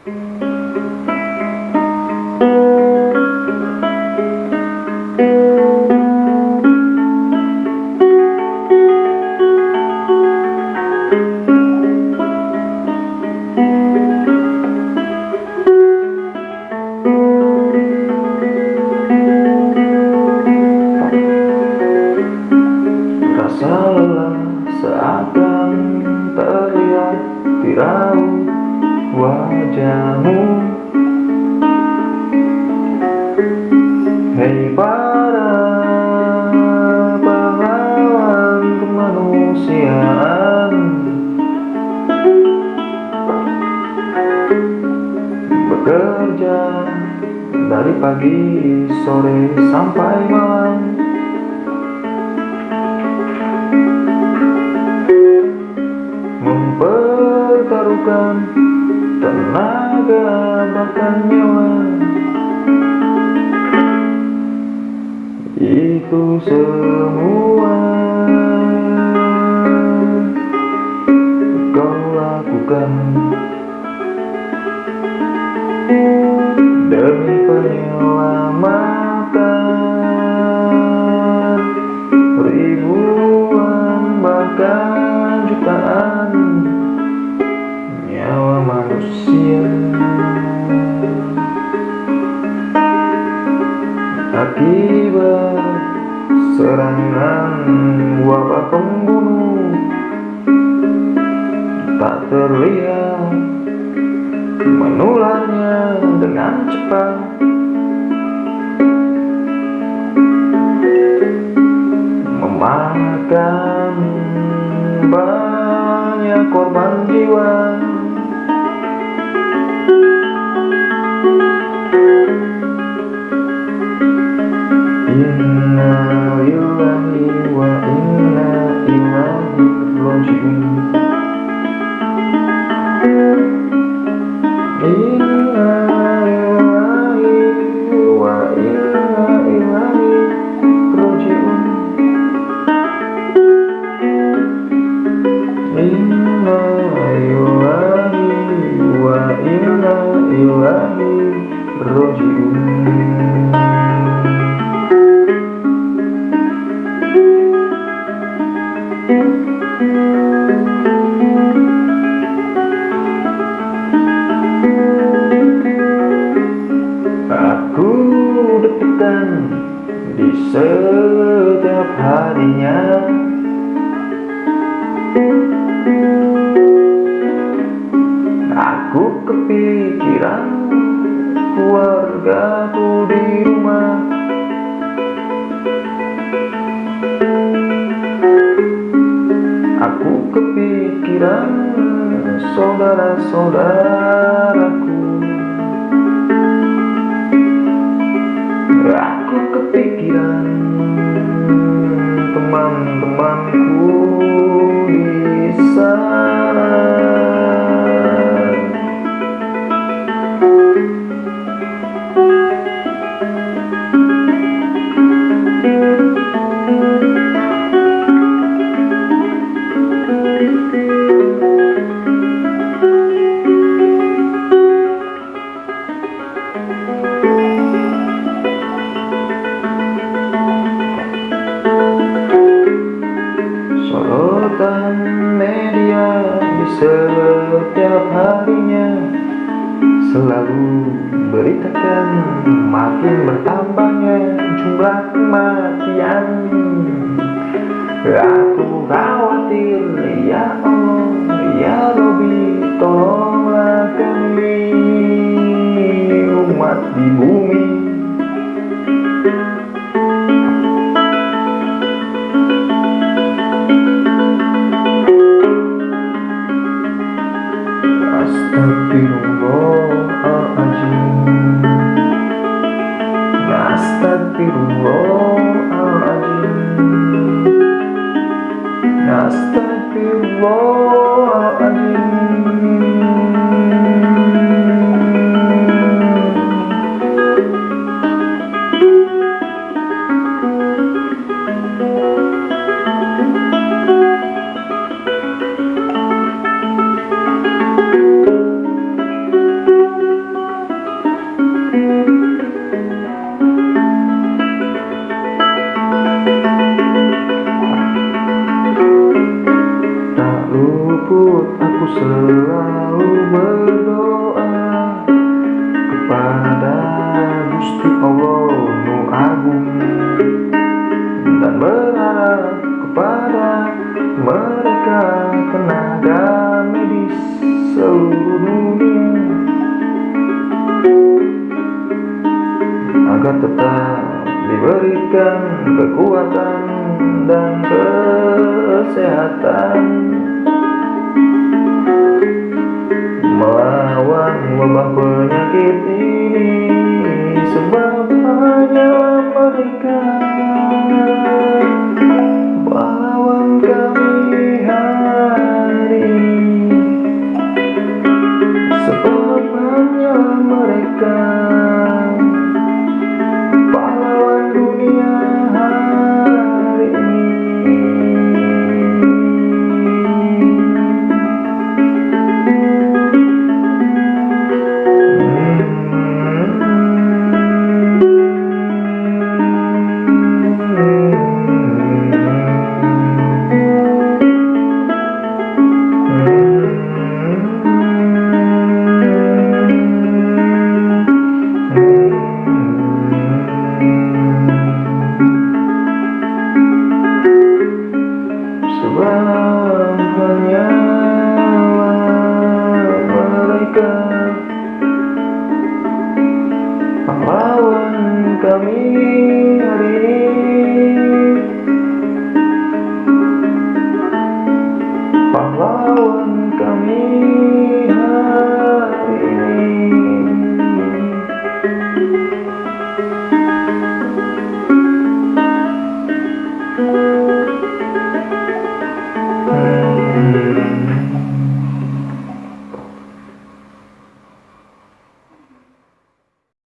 Rasa lelah seakan terlihat tirai wajahmu. Hei para pahlawan kemanusiaan. Bekerja dari pagi, sore, sampai malam. Mempertaruhkan tenaga bahkan nyawa. Itu semua. Kau lakukan. Demi penyelamatan ribuan bahkan akibat serangan wabah pembunuh tak terlihat menularnya dengan cepat ilaihi raji'un Aku deg-degan di setiap harinya. Aku kepikiran keluargaku di rumah. Aku kepikiran saudara-saudaraku. Aku kepikiran teman-temanku setiap harinya Selalu beritakan makin bertambahnya jumlah kematian. Aku khawatir ya Allah ya Robi tolonglah kami umat di bumi Oh. selalu berdoa kepada Gusti Allah Nu Agung dan berharap kepada mereka tenaga medis seluruh dunia agar tetap diberikan kekuatan dan kesehatan. Penyakit ini